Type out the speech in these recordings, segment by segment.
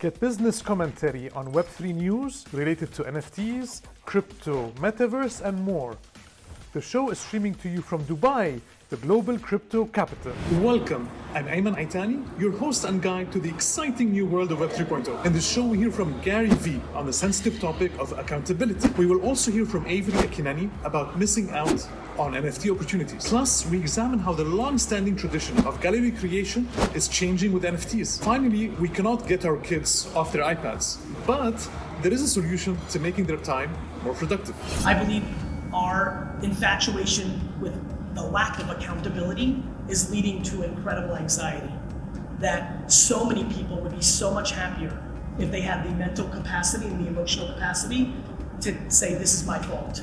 Get business commentary on Web3 news related to NFTs, crypto, metaverse, and more. The show is streaming to you from Dubai, the global crypto capital. Welcome. I'm Ayman Aitani, your host and guide to the exciting new world of Web 3.0. In this show, we hear from Gary Vee on the sensitive topic of accountability. We will also hear from Avery Akkineni about missing out on NFT opportunities. Plus, we examine how the long-standing tradition of gallery creation is changing with NFTs. Finally, we cannot get our kids off their iPads, but there is a solution to making their time more productive. I believe our infatuation with the lack of accountability is leading to incredible anxiety. That so many people would be so much happier if they had the mental capacity and the emotional capacity to say, This is my fault.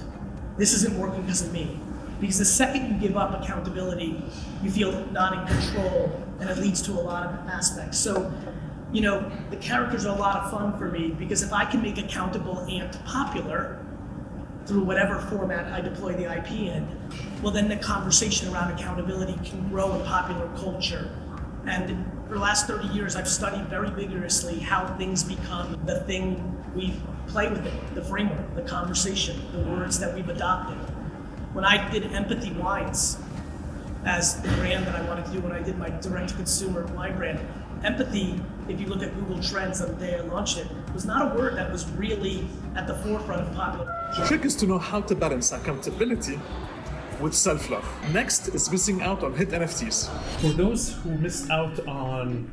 This isn't working because of me. Because the second you give up accountability, you feel not in control, and it leads to a lot of aspects. So, you know, the characters are a lot of fun for me because if I can make accountable and popular, through whatever format I deploy the IP in, well, then the conversation around accountability can grow in popular culture. And for the last 30 years, I've studied very vigorously how things become the thing we play with it, the framework, the conversation, the words that we've adopted. When I did Empathy Wines as the brand that I wanted to do when I did my direct-to-consumer wine brand, empathy, if you look at Google Trends on the day I launched it, was not a word that was really at the forefront of popular culture. The trick is to know how to balance accountability with self-love. Next is missing out on hit NFTs. For those who missed out on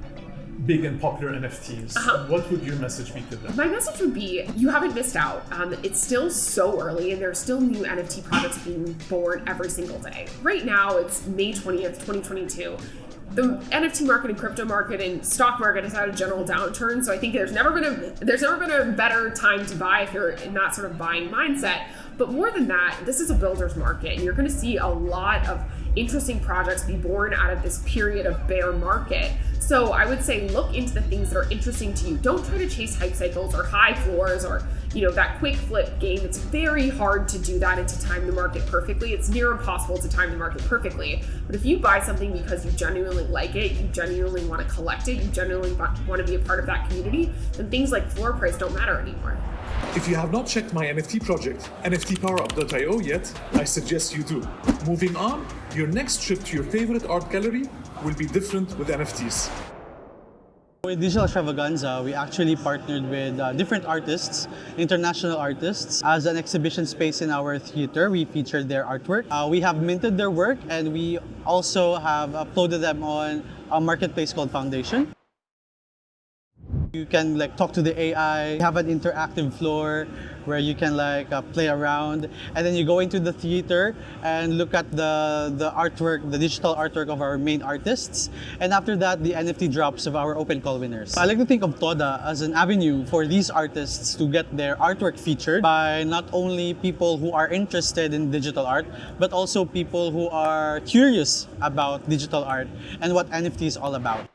big and popular NFTs, Uh-huh. what would your message be to them? My message would be you haven't missed out. Um, it's still so early, and there are still new NFT products being born every single day. Right now, it's May 20th, 2022. The NFT market and crypto market and stock market has had a general downturn, so I think there's never been a there's never been a better time to buy if you're in that sort of buying mindset. But more than that, this is a builder's market, and you're going to see a lot of interesting projects be born out of this period of bear market. So I would say look into the things that are interesting to you. Don't try to chase hype cycles or high floors or you know that quick flip game. It's very hard to do that and to time the market perfectly. It's near impossible to time the market perfectly. But if you buy something because you genuinely like it, you genuinely want to collect it, you genuinely want to be a part of that community, then things like floor price don't matter anymore. If you have not checked my NFT project, NFTPowerUp.io yet, I suggest you do. Moving on, your next trip to your favorite art gallery will be different with NFTs. With Digital Extravaganza, we actually partnered with uh, different artists, international artists. As an exhibition space in our theater, we featured their artwork. Uh, we have minted their work and we also have uploaded them on a marketplace called Foundation. You can like talk to the AI, have an interactive floor where you can like uh, play around and then you go into the theater and look at the, the artwork, the digital artwork of our main artists and after that the NFT drops of our open call winners. I like to think of Toda as an avenue for these artists to get their artwork featured by not only people who are interested in digital art but also people who are curious about digital art and what NFT is all about.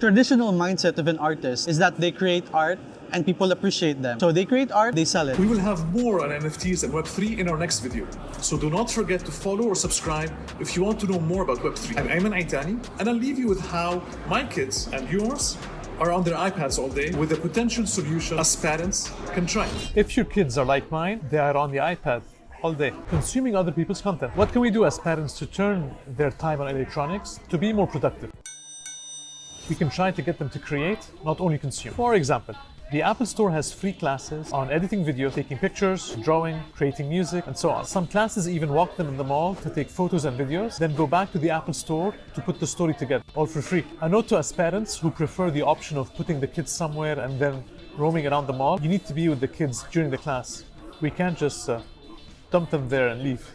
The traditional mindset of an artist is that they create art and people appreciate them. So they create art, they sell it. We will have more on NFTs and Web3 in our next video. So do not forget to follow or subscribe if you want to know more about Web3. I'm Ayman Aitani, and I'll leave you with how my kids and yours are on their iPads all day with a potential solution as parents can try. If your kids are like mine, they are on the iPad all day, consuming other people's content. What can we do as parents to turn their time on electronics to be more productive? We can try to get them to create, not only consume. For example, the Apple Store has free classes on editing video, taking pictures, drawing, creating music, and so on. Some classes even walk them in the mall to take photos and videos, then go back to the Apple Store to put the story together, all for free. A note to us parents who prefer the option of putting the kids somewhere and then roaming around the mall, you need to be with the kids during the class. We can't just uh, dump them there and leave.